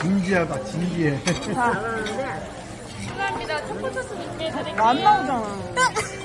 진지하다 진지해 자, 감사합니다. 초코 소스 준비해드릴게요. 안 나오잖아.